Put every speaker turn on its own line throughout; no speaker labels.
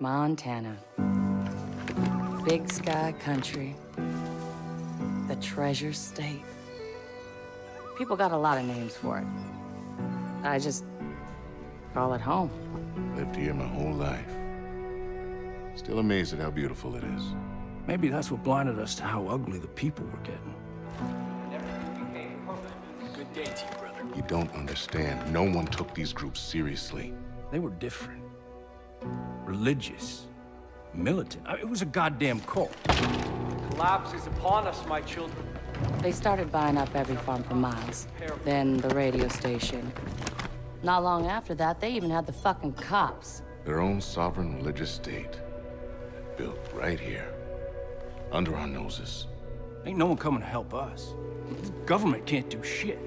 Montana. Big sky country. The treasure state. People got a lot of names for it. I just call it home.
Lived here my whole life. Still amazed at how beautiful it is.
Maybe that's what blinded us to how ugly the people were getting.
Good day to you, brother.
You don't understand. No one took these groups seriously.
They were different. Religious. Militant. I mean, it was a goddamn cult.
Collapse is upon us, my children.
They started buying up every farm for miles. Then the radio station. Not long after that, they even had the fucking cops.
Their own sovereign religious state. Built right here. Under our noses.
Ain't no one coming to help us. The government can't do shit.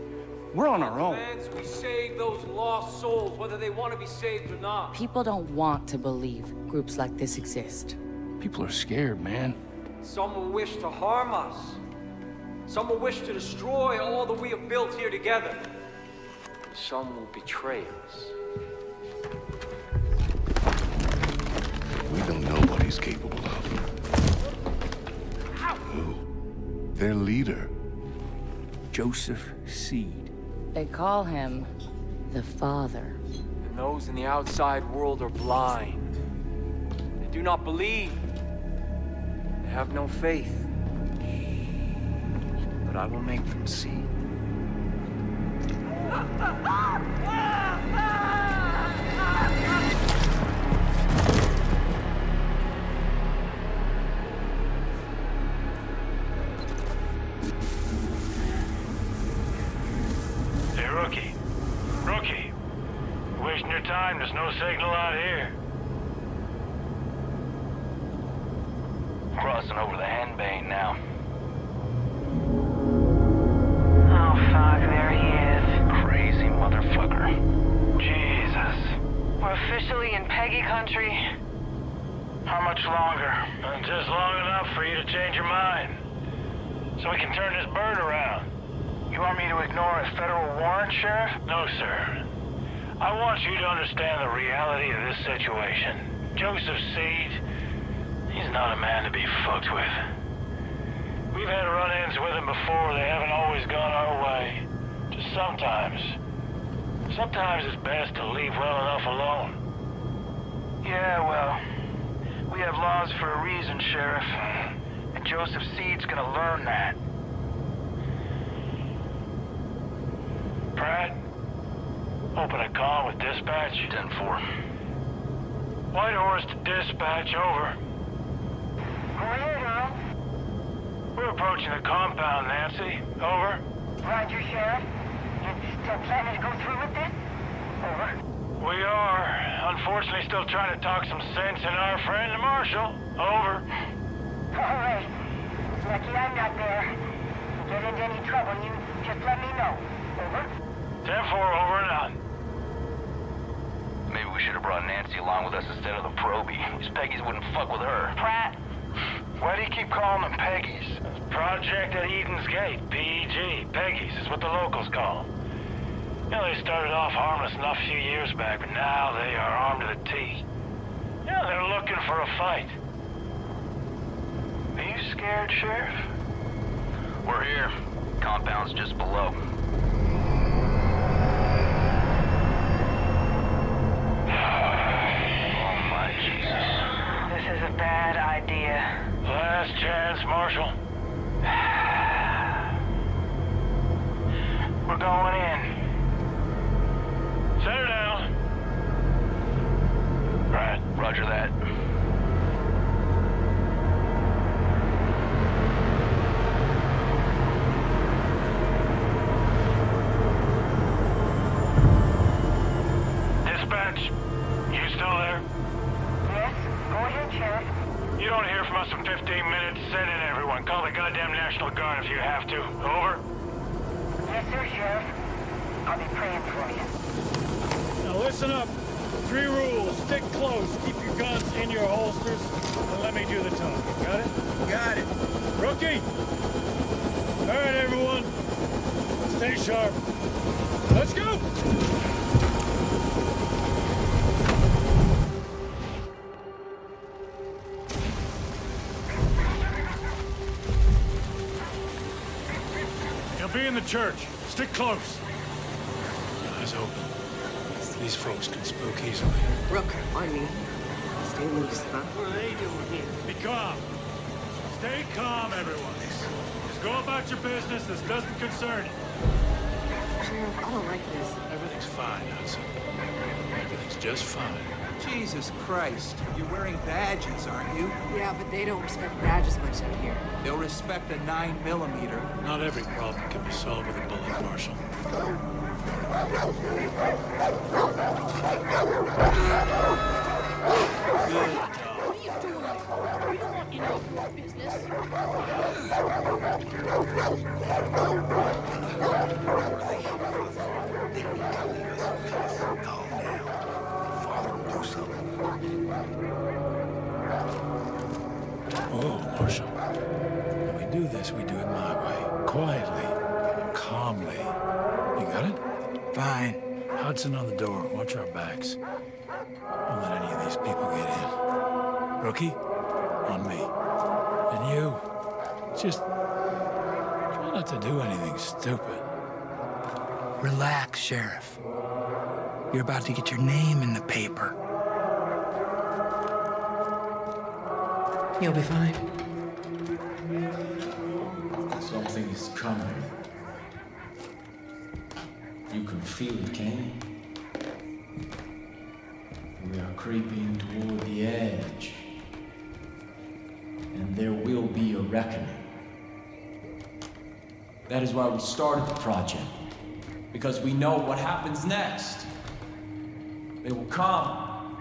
We're on our own.
Plans we save those lost souls, whether they want to be saved or not.
People don't want to believe groups like this exist.
People are scared, man.
Some will wish to harm us. Some will wish to destroy all that we have built here together. Some will betray us.
We don't know what he's capable of. Who? Their leader.
Joseph Seed.
They call him the Father.
And those in the outside world are blind. They do not believe. They have no faith. But I will make them see.
Peggy country.
How much longer? Uh, Just long enough for you to change your mind. So we can turn this bird around. You want me to ignore a federal warrant, Sheriff? No, sir. I want you to understand the reality of this situation. Joseph Seed, he's not a man to be fucked with. We've had run-ins with him before. They haven't always gone our way. Just sometimes. Sometimes it's best to leave well enough alone. Yeah, well, we have laws for a reason, Sheriff. And Joseph Seed's gonna learn that. Pratt, open a call with dispatch.
10-4.
Whitehorse to dispatch, over.
Go ahead, Earl.
We're approaching the compound, Nancy. Over.
Roger, Sheriff. You still planning to go through with this? Over.
We are, unfortunately, still trying to talk some sense in our friend, the Marshal. Over.
All right. Lucky I'm not there. If you get into any trouble, you just let me know. Over.
10-4, over and out.
Maybe we should have brought Nancy along with us instead of the Proby. These Peggies wouldn't fuck with her.
Pratt.
Why do you keep calling them Peggies? Project at Eden's Gate, PEG. Peggies is what the locals call them. You know, they started off harmless enough a few years back, but now they are armed to the teeth. Yeah, they're looking for a fight. Are you scared, Sheriff?
We're here. Compound's just below. Oh my Jesus.
This is a bad idea.
Last chance, Marshal. We're going in. Set her down. Right.
Roger that.
Listen up. Three rules. Stick close. Keep your guns in your holsters. And let me do the talking. Got it? Got it. Rookie! All right, everyone. Stay sharp. Let's go! You'll be in the church. Stick close. Eyes open. These folks can spook easily.
Rook, on me. Stay loose, huh?
What are they doing here? Be calm. Stay calm, everyone. Just go about your business. This doesn't concern you.
Sheriff, I don't like this.
Everything's fine, Hudson. Everything's just fine.
Jesus Christ. You're wearing badges, aren't you?
Yeah, but they don't respect badges much out here.
They'll respect a 9 millimeter.
Not every problem can be solved with a bullet, Marshal. Oh, Marshal. When we do this, we do it Hudson on the door. Watch our backs. Don't let any of these people get in. Rookie, on me. And you, just try not to do anything stupid.
Relax, Sheriff. You're about to get your name in the paper.
You'll be fine.
Something is coming. You can feel it, can you? We are creeping toward the edge. And there will be a reckoning. That is why we started the project. Because we know what happens next. They will come.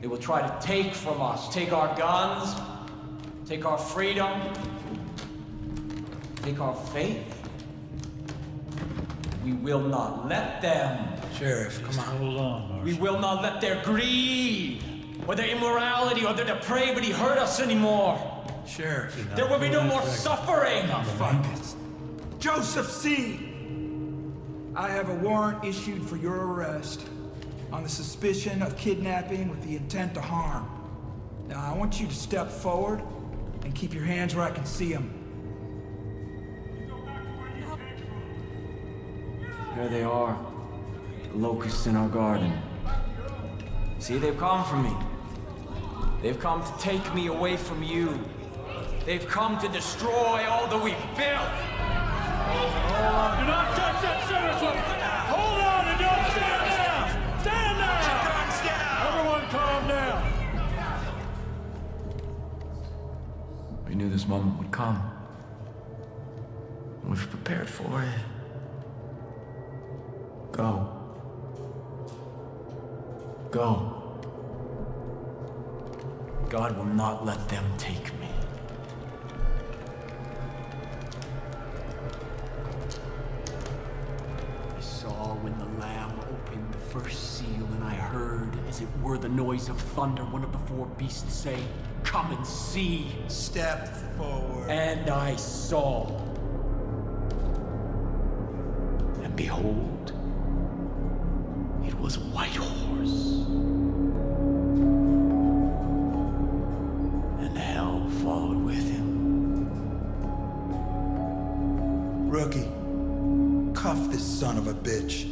They will try to take from us, take our guns, take our freedom, take our faith. We will not let them.
Sheriff, come on.
Hold on, Marshal.
We will not let their greed, or their immorality, or their depravity hurt us anymore.
Sheriff.
There will be no more suffering.
Fungus, Joseph Seed. I have a warrant issued for your arrest on the suspicion of kidnapping with the intent to harm. Now, I want you to step forward and keep your hands where I can see them.
There they are. The locusts in our garden. See, they've come for me. They've come to take me away from you. They've come to destroy all that we've built.
Do not touch that citizen! Hold on and don't stand down! Stand down! Everyone calm down!
We knew this moment would come. We've prepared for it. Go. Go. God will not let them take me.
I saw when the Lamb opened the first seal, and I heard, as it were the noise of thunder, one of the four beasts say, Come and see.
Step forward.
And I saw.
And behold, was a white horse. And hell followed with him.
Rookie, cuff this son of a bitch.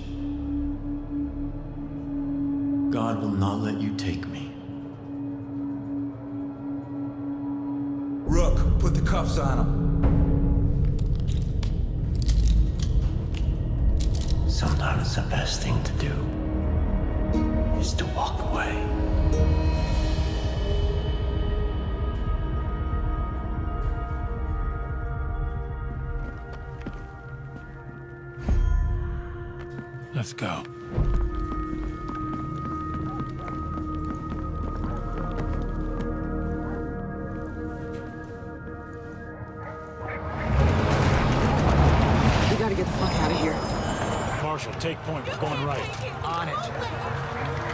God will not let you take me.
Rook, put the cuffs on him.
Sometimes the best thing to do is to walk away.
Let's go.
We gotta get the fuck out of here.
Marshal, take point. We're going right.
On it.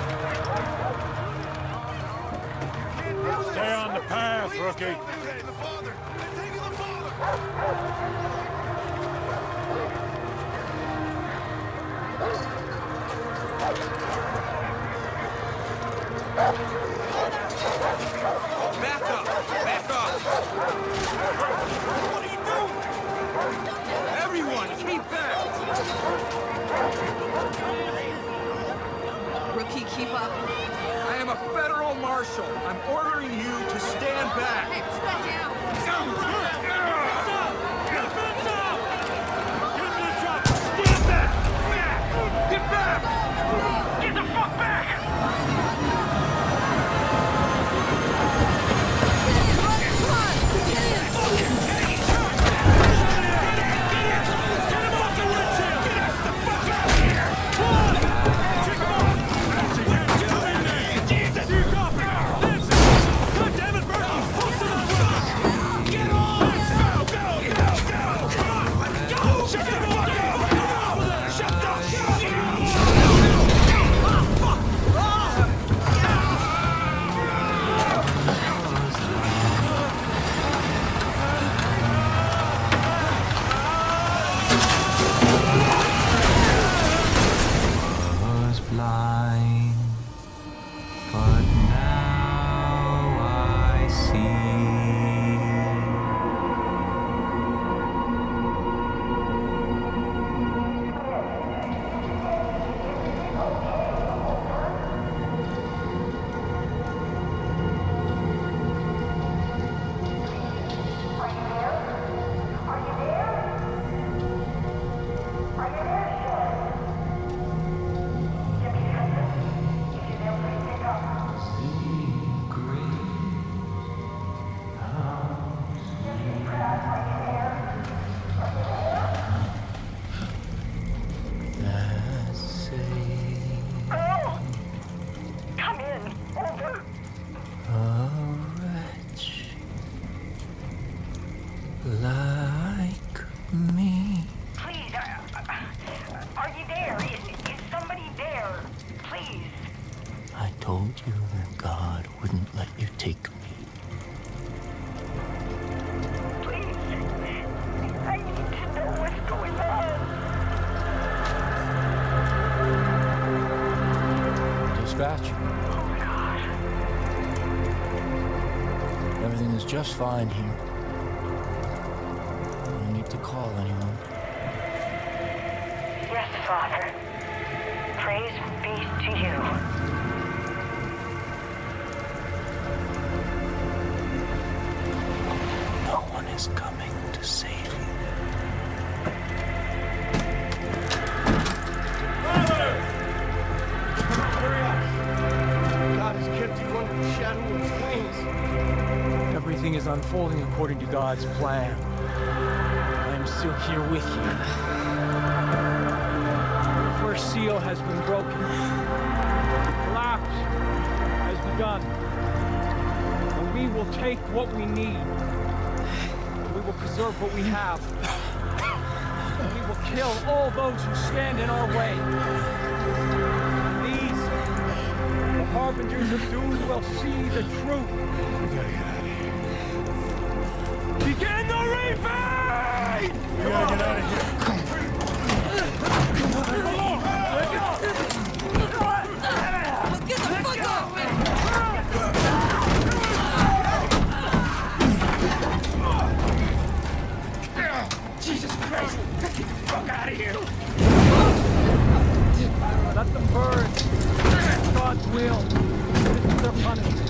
Stay on the path, rookie.
Back Marshal, I'm ordering you to stand back. Stand
just fine here. No need to call anyone.
Yes, Father. Praise be to you.
No one is coming
unfolding according to God's plan. I am still here with you. The first seal has been broken. The collapse has begun. And we will take what we need. We will preserve what we have. And we will kill all those who stand in our way. These, the harbingers of doom, will see the truth. Out of here.
Jesus Christ! Get the fuck out of here!
Let them burn. God's will. This is their punishment.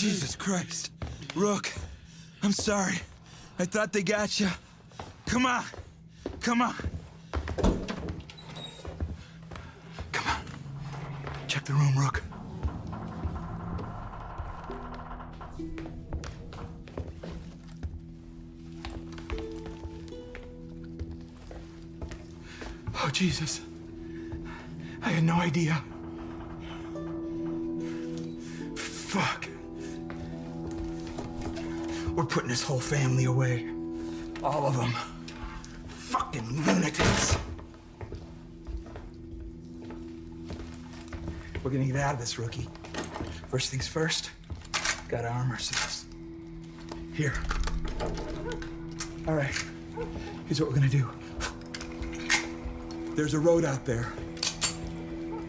Jesus Christ. Rook, I'm sorry. I thought they got you. Come on. Come on. Come on. Check the room, Rook. Oh, Jesus. I had no idea. We're putting this whole family away. All of them. Fucking lunatics. We're gonna get out of this, rookie. First things first, gotta arm ourselves. Here. All right, here's what we're gonna do. There's a road out there.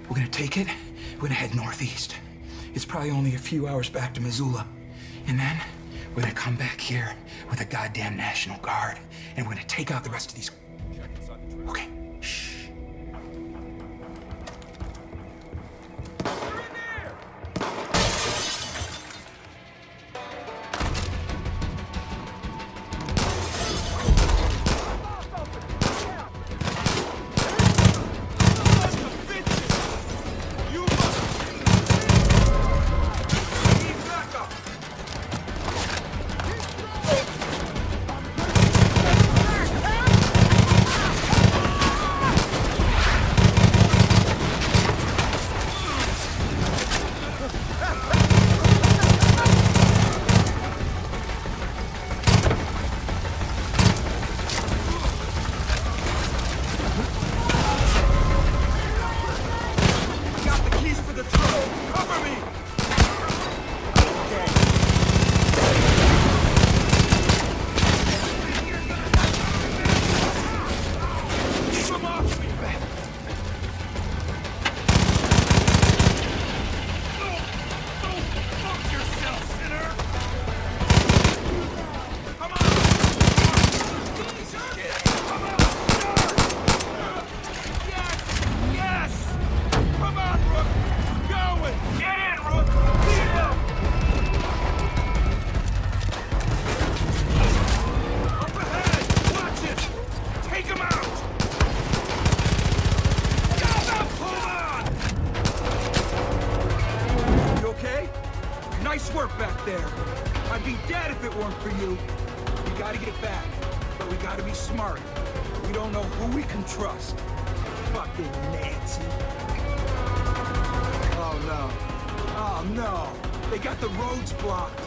We're gonna take it, we're gonna head northeast. It's probably only a few hours back to Missoula. And then we're gonna come back here with a goddamn National Guard, and we're gonna take out the rest of these. I'd be
dead if it weren't for you.
We gotta get back, but we gotta be smart. We don't know who we can trust. Fucking Nancy. Oh no. Oh no. They got the roads blocked.